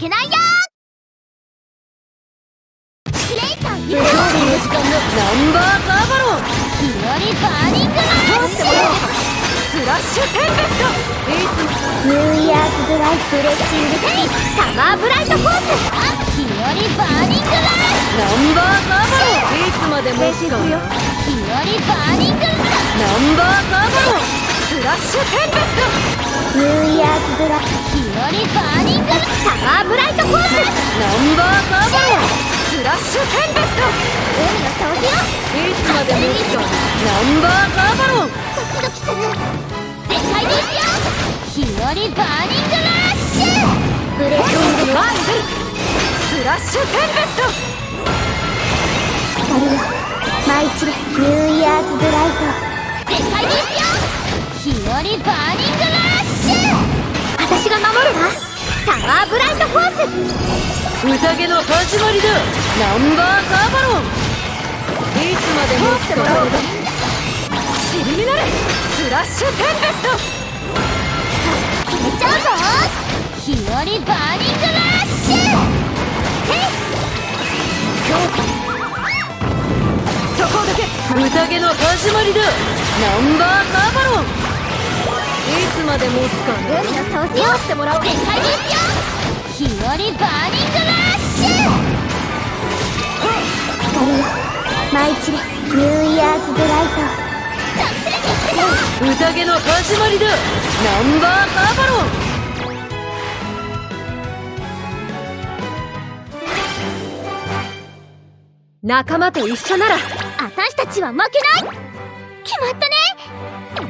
けないよ！クレイさん無料日の時間のナンバーカーバロン。日和バーニングラッシュスラッシュテンペストニューイヤーズドライフレッシングスピーサマーブライトフォース日和バーニングラッシナンバーカーバロンいつまでもバーニングラッシナンバーカーバロンスラッシュテンペストニューイヤーズドライ日和バーニングサマーブライトフォースナンバーカーバロンスラッシュテンペスト海の掃除よいつまでもつかナンバーカーバロンドキドキする全開でいくよ日和バーニングラッシュブレッシング前に出るスラッシュテンペスト光よ舞い散れニューイヤーズブライト全開でいくよ日和バーニングラッシュ私が守るわ。サマーブライトフォース。宴の始まりだ。ナンバーカーバロン。いつまでも。スラッシュテンペスト。決めちゃうぞ。日和バーニングラッシュ。へそこだけ。宴の始まりだ。ナンバーカーバロン。いつまでもつかい海の掃除をしてもらおう全開でいくよ日和バーニングラッシュ光よ舞い散れニューイヤーズブライト宴の始まりだナンバーカーバロン仲間と一緒なら。私たちは負けない。決まったね。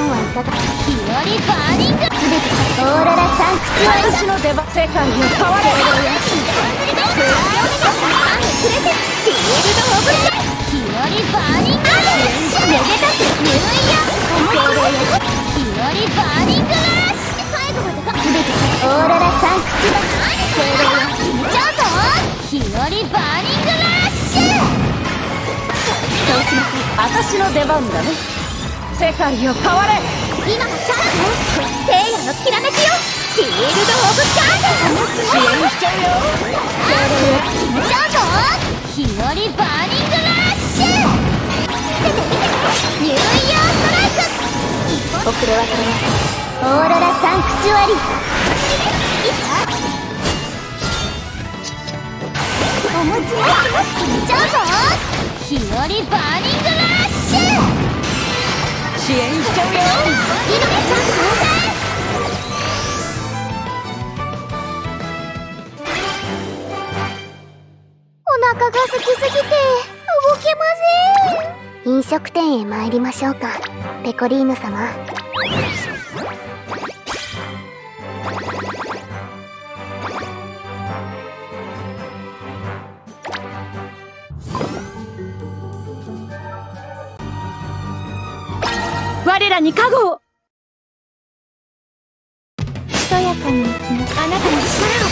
はいかが日和バーニングすべてオーロラサンクチュア私の出番世界を変われフィールドオブス日和バーニングラッシュめでたくニューイヤー思いっきり日和バーニングラッシュ最後までがす？べてオーロラサンクチュアリ精霊を決めちゃうぞ日和バーニングラッシュそうしなさい私の出番だね。世界を変われ今がチャンス聖夜のきらめきよフィールド・オブ・チャンス支援しちゃうよ精霊を決めちゃうぞ日和バーニングラッシュ見て見てニューイヤーストライク遅れはそれオーロラサンクチュアリお餅を決めちゃうぞ日和バーニングラッシュ支援しちゃうよ今がチャンスお腹が空きすぎて動けません。飲食店へ参りましょうか。ペコリーヌ様。我らに加護をとやかに行きますあなたの力を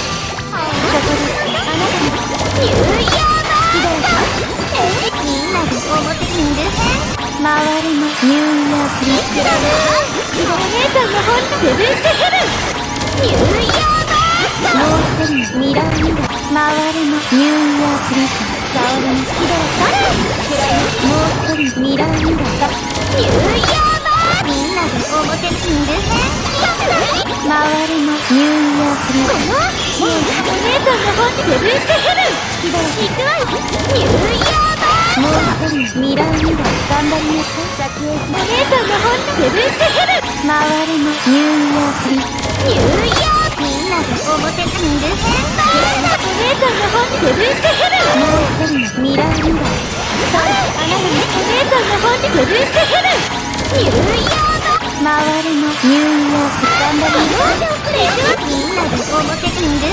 そこであなたのニューイヤーバーえみんなで表にいる周りのニューイヤープリスラムお姉さんの本セブンスヘブンニューイヤーバーもう一人ミラーミラー周りのニューイヤープリス沙織の好きだ誰もう一人ミラーミラーニューイヤー周りのニューイヤープリスもうお姉さんの本セブンスヘブン行くわよニューイヤーバーもう一人ミラーミラー頑張りなさい先へお姉さんの本セブンスヘブン周りのニューイヤープリスニューイヤーみんなで表にいる変だお姉さんの本セブンスヘブンもう一人ミラーミラーそうあなたのお姉さんの本セブンスヘブンニューイヤーバー周りのニューイヤープリス頑張りますみんなで表にいる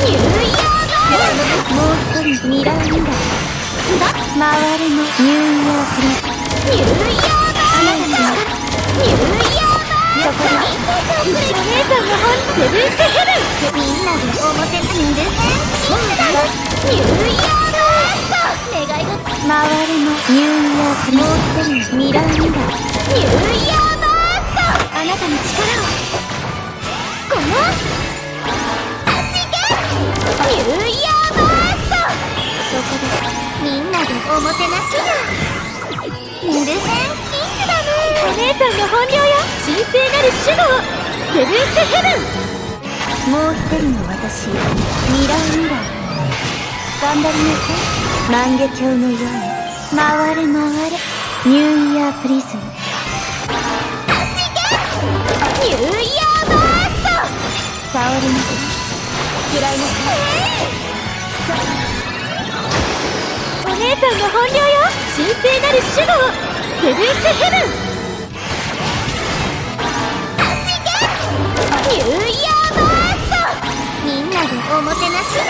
ニューイヤーもう一人ミラーミラー回る。のニューイヤープリズニューイヤーあなたのニューイヤーそこでお姉さんの本セブンスヘブンみんなで表にいるニューイヤー願い事回るのニューイヤープリズもう一人ミラーミラーニュー姉さんの本領よ神聖なる守護をセブンスヘブン。もう一人の私ミラーミラー頑張りなさい万華鏡のように。回れ回れ。ニューイヤープリズム。ニューイヤーバースト。触りなさい嫌いなさいお姉さんの本領よ神聖なる守護をセブンスヘブン。ニューイヤーバーストみんなでおもてなしだ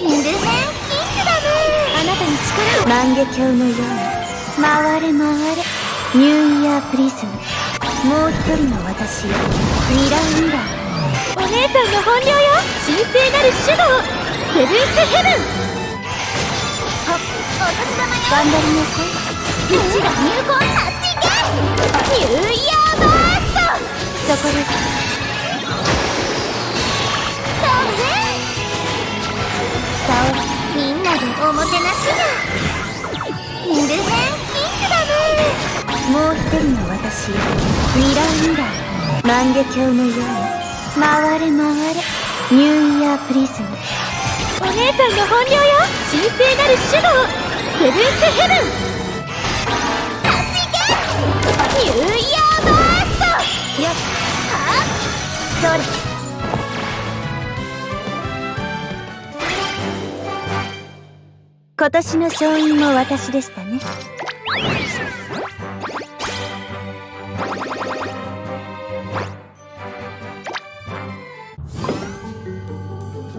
ミルヘンキングダムあなたに力を万華鏡のように回れ回れニューイヤープリズム。もう一人の私よミラーミラお姉さんの本領よ。神聖なる守護をセブンスヘブンはお年玉よ。頑張りなさいうちが入魂発信ニューイヤーバーストそこで。そうみんなでおもてなしだ。ミルヘンキングダムもう一人の私よミラーミラー万華鏡のように。回れ回れ。ニューイヤープリズム。お姉さんの本領よ。神聖なる守護を。セブンスヘブン。ニューイヤーバースト！よっはっそれ今年の勝因も私でしたね。